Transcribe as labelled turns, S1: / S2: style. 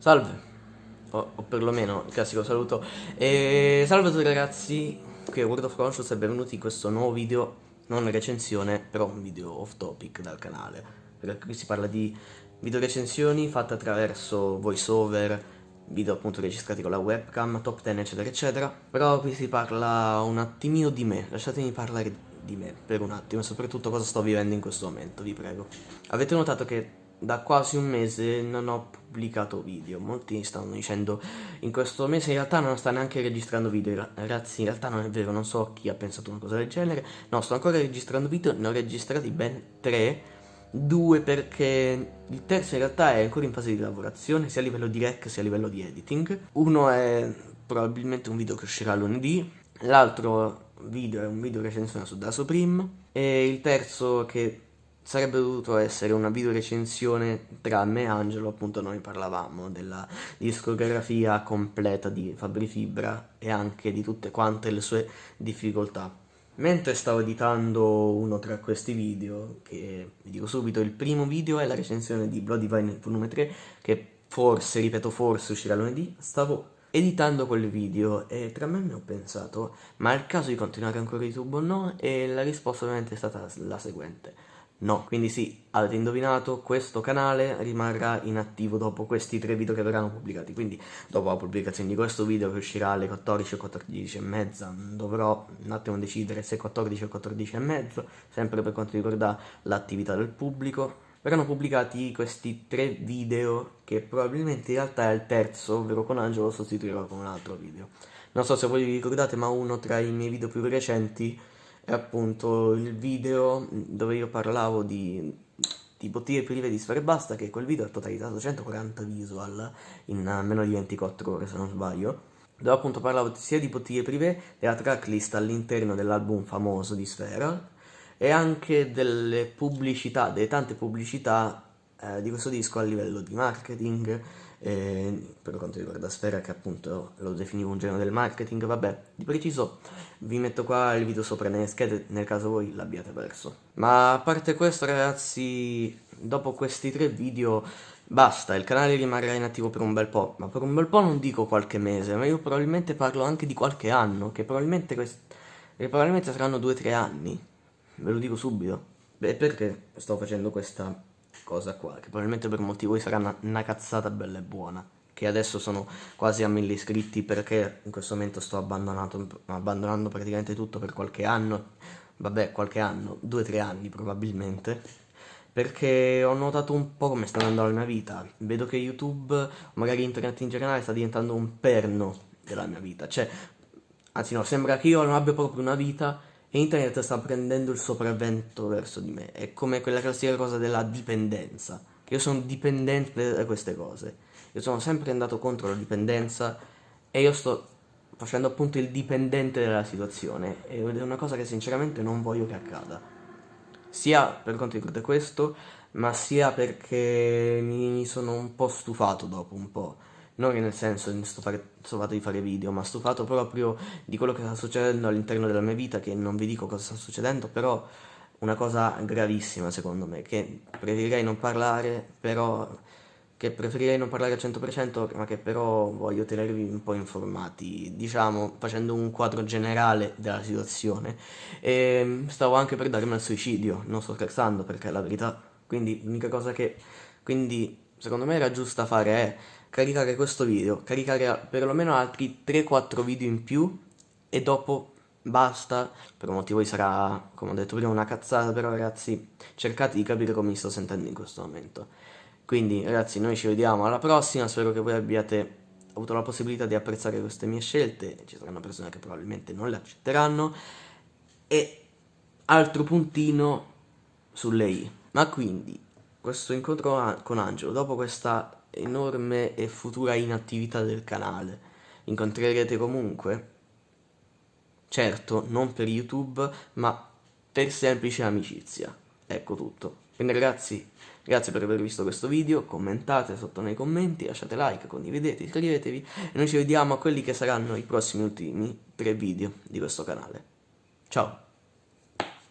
S1: Salve, o, o, perlomeno il classico saluto. E salve a tutti ragazzi, qui è World of Conscious e benvenuti in questo nuovo video, non recensione, però un video off topic dal canale. Perché qui si parla di video recensioni fatte attraverso voiceover, video appunto registrati con la webcam, top 10 eccetera eccetera. Però qui si parla un attimino di me, lasciatemi parlare di me per un attimo, soprattutto cosa sto vivendo in questo momento, vi prego. Avete notato che da quasi un mese non ho pubblicato video. Molti stanno dicendo in questo mese in realtà non sta neanche registrando video. Ragazzi in realtà non è vero non so chi ha pensato una cosa del genere. No sto ancora registrando video ne ho registrati ben tre. Due perché il terzo in realtà è ancora in fase di lavorazione sia a livello di rec sia a livello di editing. Uno è probabilmente un video che uscirà lunedì l'altro video è un video recensione su Da Supreme e il terzo che sarebbe dovuto essere una video recensione tra me e Angelo, appunto noi parlavamo della discografia completa di Fabri Fibra e anche di tutte quante le sue difficoltà. Mentre stavo editando uno tra questi video, che vi dico subito, il primo video è la recensione di Bloody Vine volume 3, che forse, ripeto forse, uscirà lunedì, stavo editando quel video e tra me mi ho pensato, ma è il caso di continuare ancora YouTube o no? E la risposta ovviamente è stata la seguente No, quindi sì, avete indovinato, questo canale rimarrà inattivo dopo questi tre video che verranno pubblicati, quindi dopo la pubblicazione di questo video che uscirà alle 14 o 14 e mezza, dovrò un attimo decidere se 14 o 14 e mezzo, sempre per quanto riguarda l'attività del pubblico. Verranno pubblicati questi tre video che probabilmente in realtà è il terzo, ovvero con Angelo lo sostituirò con un altro video. Non so se voi vi ricordate, ma uno tra i miei video più recenti è appunto il video dove io parlavo di, di bottiglie prive di sfere basta, che quel video ha totalizzato 140 visual in meno di 24 ore se non sbaglio, dove appunto parlavo sia di bottiglie prive della tracklist all'interno dell'album famoso di Sfera e anche delle pubblicità, delle tante pubblicità eh, di questo disco a livello di marketing, eh, per quanto riguarda Sfera che appunto lo definivo un genere del marketing, vabbè, di preciso vi metto qua il video sopra nelle schede nel caso voi l'abbiate perso. Ma a parte questo ragazzi, dopo questi tre video basta, il canale rimarrà inattivo per un bel po', ma per un bel po' non dico qualche mese, ma io probabilmente parlo anche di qualche anno, che probabilmente, che probabilmente saranno due o tre anni, ve lo dico subito. Beh, perché sto facendo questa cosa qua, che probabilmente per molti di voi sarà una, una cazzata bella e buona che adesso sono quasi a mille iscritti perché in questo momento sto abbandonando praticamente tutto per qualche anno, vabbè qualche anno, due o tre anni probabilmente, perché ho notato un po' come sta andando la mia vita, vedo che YouTube, magari internet in generale sta diventando un perno della mia vita, cioè, anzi no, sembra che io non abbia proprio una vita internet sta prendendo il sopravvento verso di me. È come quella classica cosa della dipendenza. Io sono dipendente da queste cose. Io sono sempre andato contro la dipendenza e io sto facendo appunto il dipendente della situazione ed è una cosa che sinceramente non voglio che accada. Sia per quanto riguarda questo, ma sia perché mi sono un po' stufato dopo un po' non nel senso di stufato di fare video, ma stufato proprio di quello che sta succedendo all'interno della mia vita, che non vi dico cosa sta succedendo, però una cosa gravissima secondo me, che preferirei non parlare, però che preferirei non parlare al 100%, ma che però voglio tenervi un po' informati, diciamo, facendo un quadro generale della situazione. E stavo anche per darmi al suicidio, non sto scherzando perché è la verità, quindi l'unica cosa che, quindi secondo me era giusta fare è caricare questo video, caricare perlomeno altri 3-4 video in più e dopo basta, per un motivo sarà, come ho detto prima, una cazzata, però ragazzi cercate di capire come mi sto sentendo in questo momento. Quindi ragazzi noi ci vediamo alla prossima, spero che voi abbiate avuto la possibilità di apprezzare queste mie scelte, ci saranno persone che probabilmente non le accetteranno, e altro puntino sulle i. Ma quindi, questo incontro con Angelo, dopo questa enorme e futura inattività del canale. Incontrerete comunque? Certo, non per YouTube, ma per semplice amicizia. Ecco tutto. Quindi ragazzi, grazie per aver visto questo video, commentate sotto nei commenti, lasciate like, condividete, iscrivetevi e noi ci vediamo a quelli che saranno i prossimi ultimi tre video di questo canale. Ciao!